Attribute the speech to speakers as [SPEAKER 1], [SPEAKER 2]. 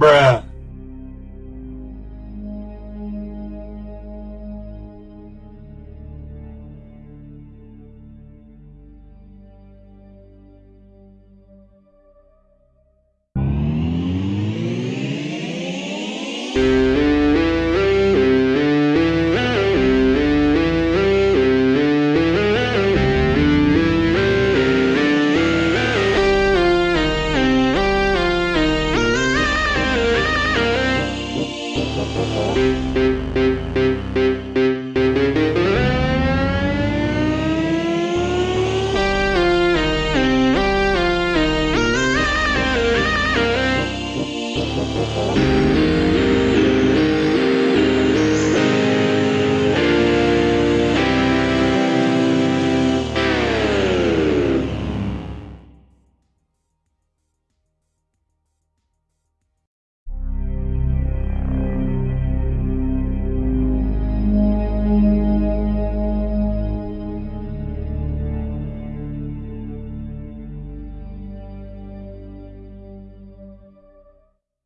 [SPEAKER 1] bruh. Thank